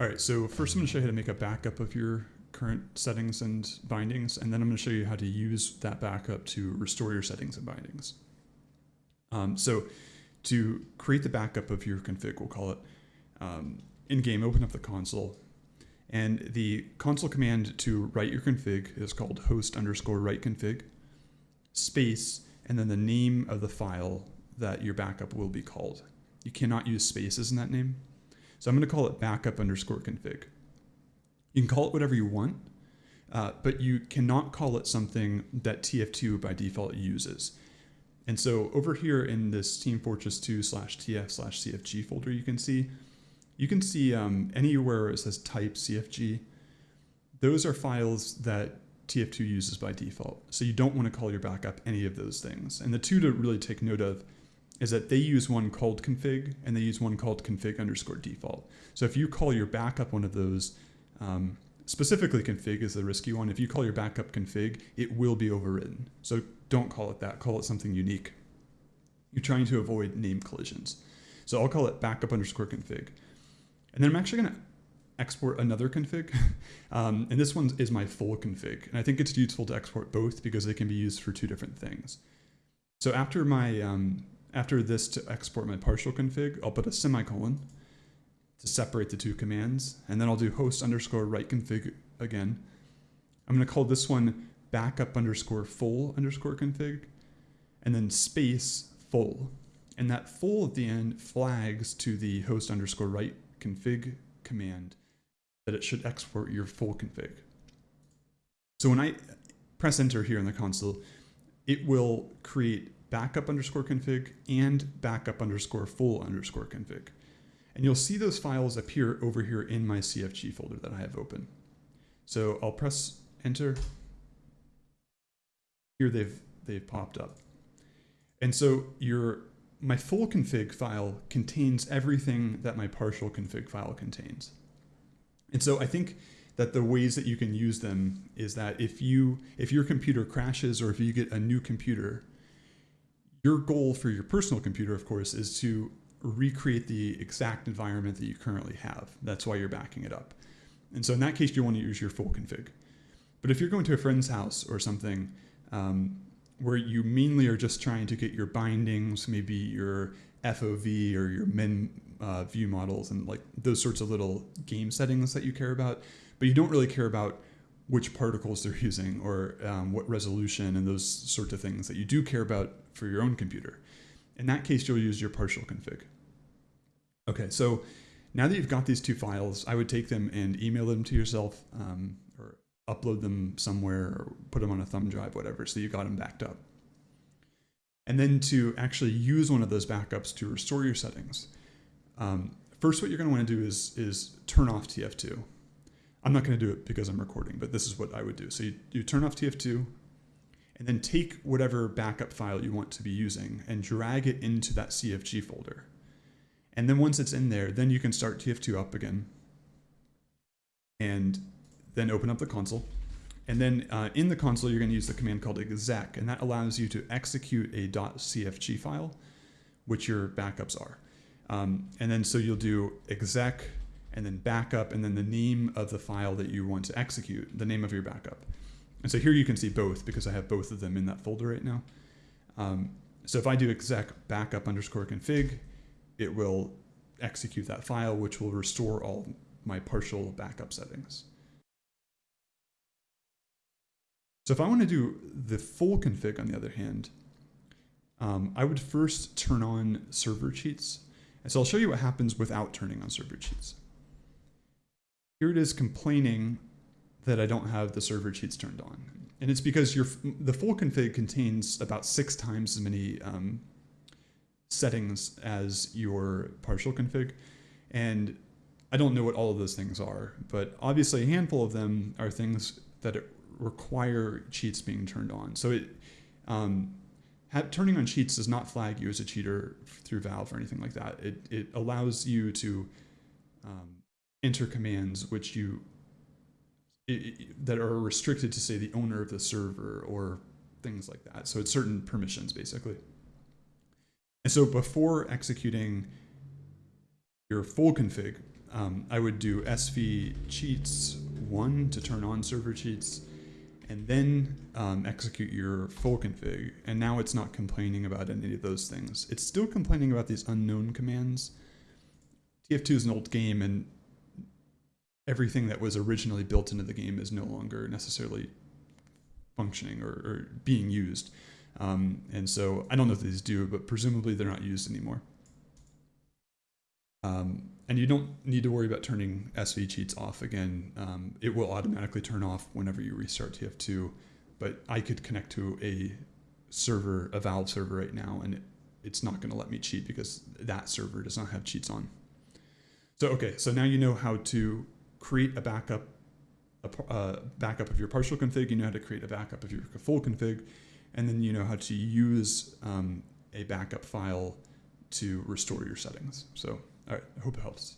All right, so first I'm going to show you how to make a backup of your current settings and bindings, and then I'm going to show you how to use that backup to restore your settings and bindings. Um, so to create the backup of your config, we'll call it, um, in game, open up the console, and the console command to write your config is called host underscore write config, space, and then the name of the file that your backup will be called. You cannot use spaces in that name. So I'm going to call it backup underscore config. You can call it whatever you want, uh, but you cannot call it something that TF2 by default uses. And so over here in this Team Fortress 2 slash TF slash CFG folder, you can see, you can see um, anywhere it says type CFG, those are files that TF2 uses by default. So you don't want to call your backup any of those things. And the two to really take note of is that they use one called config and they use one called config underscore default. So if you call your backup one of those, um, specifically config is the risky one. If you call your backup config, it will be overwritten. So don't call it that, call it something unique. You're trying to avoid name collisions. So I'll call it backup underscore config. And then I'm actually gonna export another config. um, and this one is my full config. And I think it's useful to export both because they can be used for two different things. So after my um, after this to export my partial config, I'll put a semicolon to separate the two commands. And then I'll do host underscore write config again. I'm going to call this one backup underscore full underscore config and then space full. And that full at the end flags to the host underscore write config command that it should export your full config. So when I press enter here in the console, it will create backup underscore config and backup underscore full underscore config. And you'll see those files appear over here in my CFG folder that I have open. So I'll press enter. Here they've, they've popped up. And so your, my full config file contains everything that my partial config file contains. And so I think that the ways that you can use them is that if you if your computer crashes or if you get a new computer your goal for your personal computer, of course, is to recreate the exact environment that you currently have. That's why you're backing it up. And so in that case, you want to use your full config. But if you're going to a friend's house or something um, where you mainly are just trying to get your bindings, maybe your FOV or your min uh, view models and like those sorts of little game settings that you care about, but you don't really care about which particles they're using or um, what resolution and those sorts of things that you do care about for your own computer. In that case, you'll use your partial config. Okay, so now that you've got these two files, I would take them and email them to yourself um, or upload them somewhere or put them on a thumb drive, whatever, so you got them backed up. And then to actually use one of those backups to restore your settings, um, first what you're going to want to do is, is turn off TF2. I'm not going to do it because I'm recording, but this is what I would do. So you, you turn off TF2, and then take whatever backup file you want to be using and drag it into that CFG folder. And then once it's in there, then you can start TF2 up again and then open up the console. And then uh, in the console, you're going to use the command called exec, and that allows you to execute a .cfg file, which your backups are. Um, and then so you'll do exec and then backup and then the name of the file that you want to execute, the name of your backup. And so here you can see both because I have both of them in that folder right now. Um, so if I do exec backup underscore config, it will execute that file, which will restore all my partial backup settings. So if I want to do the full config, on the other hand, um, I would first turn on server cheats. And so I'll show you what happens without turning on server cheats. Here it is complaining that I don't have the server cheats turned on. And it's because your the full config contains about six times as many um, settings as your partial config. And I don't know what all of those things are, but obviously a handful of them are things that require cheats being turned on. So it um, turning on cheats does not flag you as a cheater through Valve or anything like that. It, it allows you to um, enter commands which you that are restricted to say the owner of the server or things like that. So it's certain permissions basically. And so before executing your full config, um, I would do sv cheats one to turn on server cheats, and then um, execute your full config. And now it's not complaining about any of those things. It's still complaining about these unknown commands. TF2 is an old game, and everything that was originally built into the game is no longer necessarily functioning or, or being used. Um, and so I don't know if these do, but presumably they're not used anymore. Um, and you don't need to worry about turning SV cheats off again. Um, it will automatically turn off whenever you restart TF2. But I could connect to a server, a Valve server right now, and it, it's not going to let me cheat because that server does not have cheats on. So okay, so now you know how to create a backup, a uh, backup of your partial config. You know how to create a backup of your full config, and then you know how to use um, a backup file to restore your settings. So all right, I hope it helps.